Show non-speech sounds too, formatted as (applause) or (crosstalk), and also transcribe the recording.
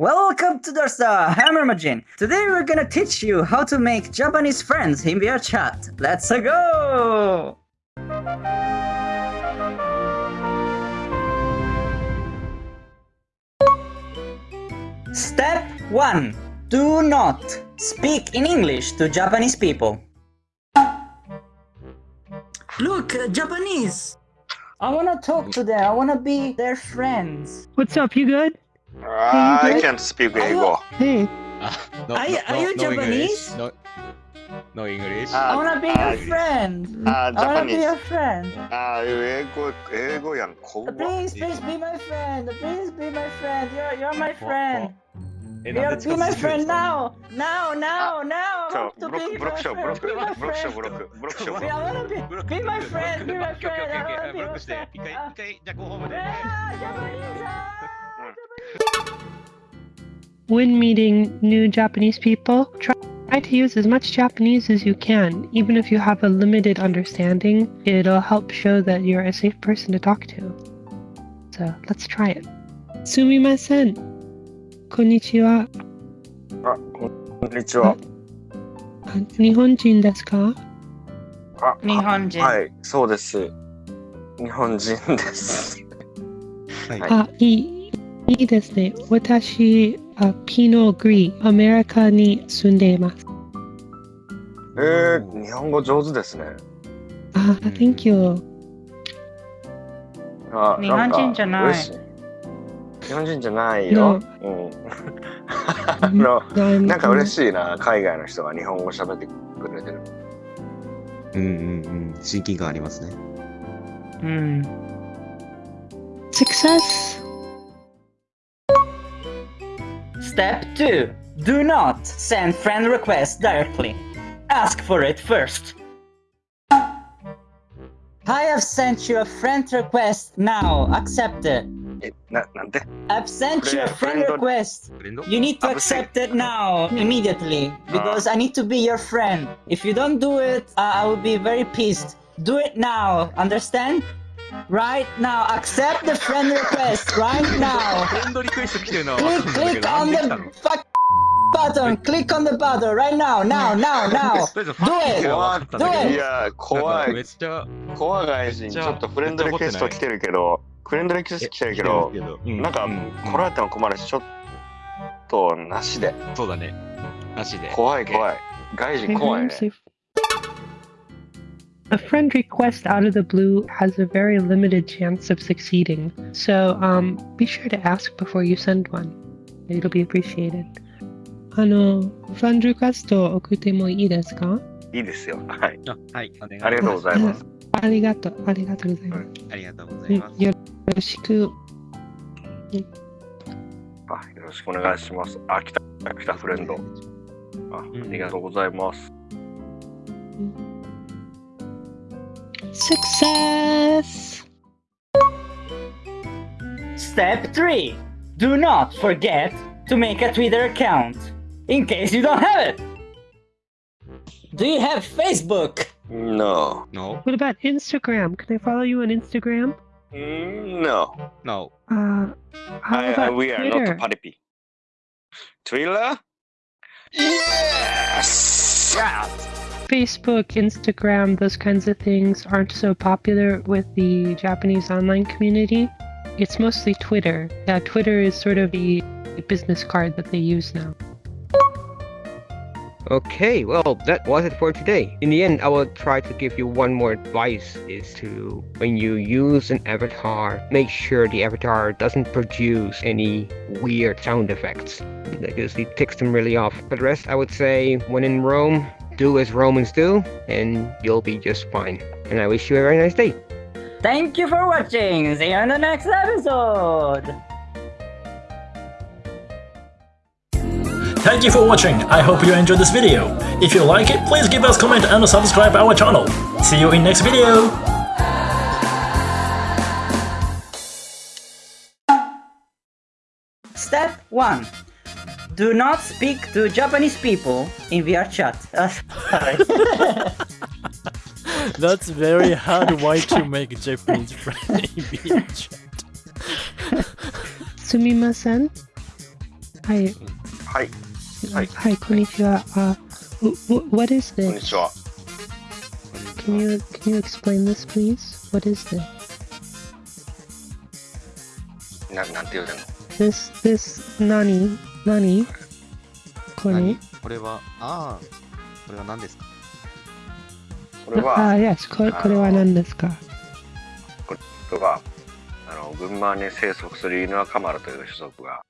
Welcome to Dorsta Hammer Majin. Today we're gonna teach you how to make Japanese friends in VR chat. Let's go! Step 1. Do not speak in English to Japanese people. Look, uh, Japanese! I wanna talk to them. I wanna be their friends. What's up? You good? Uh, I can't speak Igbo. Oh, hey. Uh, no, are, no, are you no Japanese? English. No, no English. Uh, I wanna be your ah, friend. I wanna be your friend. Ah, Ego, Ego, yan Please, please be my friend. Please be my friend. You're, you're my friend. You're be my friend now. Now, now, now. So, Brooke, Brooke show, Brooke, Brooke show, Brooke, Brooke show. I wanna be, be my friend. Be my friend. Okay, okay, okay. Brooke, stay. 一回、一回、じゃあ、ご訪問で。Japanese. ah. when meeting new Japanese people, try try to use as much Japanese as you can. Even if you have a limited understanding, it'll help show that you're a safe person to talk to. So let's try it. Sumimasen. Konnichiwa. あ、こんにちは。 Nihonjin desu ka? あ、日本人。はい、そうです。日本人です。はいはいあ、いい、 いいですね。私、あピノグリー、アメリカに住んでいます。えー、日本語上手ですね。あ、Thank you. あ日本人じゃない日本人じゃないよ。うん。あの、なんか嬉い。しいな、海外の人が日本語喋ってくれてる。うんうんうん親近感ありますね Hmm. Success! Step 2. Do not send friend requests directly. Ask for it first. I have sent you a friend request now. Accept it. Eh, I've sent you a friend request. You need to ah, accept it now, immediately, because ah. I need to be your friend. If you don't do it, I will be very pissed. Do it now, understand? Right now, accept the friend request right now. フレンドリクエスト来てるのは分 Click, かるんだけ click どな on んで来 the たの fuck button. Click on the button right now, now, now, now. (laughs) とりあえずファッキングは分かったんだ.いや、怖いめっ。ちゃ怖い外人、ちょっとフレンドリクエスト来てるけど、フレンドリクエスト来てるけど、うんなんかう来られても困るし、ちょっとなしで。そうだねなしで怖い怖い。外人怖いね。A friend request out of the blue has a very limited chance of succeeding, so um, be sure to ask before you send one. It'll be appreciated. あの、フランリクエストを送ってもいいですかいいですよ。はい。あはい、お願いありがとうございます。ありがとう、ありがとうございます。ありがとうございます。よろしく。あよろしくお願いします。あ、来た、来たフレンド。あありがとうございます。うん (laughs) Success! Step 3. Do not forget to make a Twitter account, in case you don't have it. Do you have Facebook? No. No What about Instagram? Can I follow you on Instagram? No. No Uh, how I, I, about we are Twitter? not party. Twitter? Yes! Facebook, Instagram, those kinds of things aren't so popular with the Japanese online community. It's mostly Twitter. Yeah, Twitter is sort of the business card that they use now. Okay, well, that was it for today. In the end, I will try to give you one more advice is to, when you use an avatar, make sure the avatar doesn't produce any weird sound effects. Because it ticks them really off. For the rest, I would say, when in Rome, do as Romans do, and you'll be just fine. And I wish you a very nice day. Thank you for watching. See you in the next episode. Thank you for watching, I hope you enjoyed this video. If you like it, please give us comment and subscribe our channel. See you in next video! Step 1 Do not speak to Japanese people in VR chat. Uh, sorry. (laughs) That's very hard way to make Japanese friend in VR chat. Sumimasen? Hi. はい、はい Hi, konnichiwa. Uh, w- w- what is こんに this? ちは。 Can you can you explain this, please? What is this? ななんて言う てんの This this nani nani? これ何？これは、ああ、これは何ですか？これは、あ、yes これこれは何ですか？これは、あの、群馬に生息する犬赤丸という種族が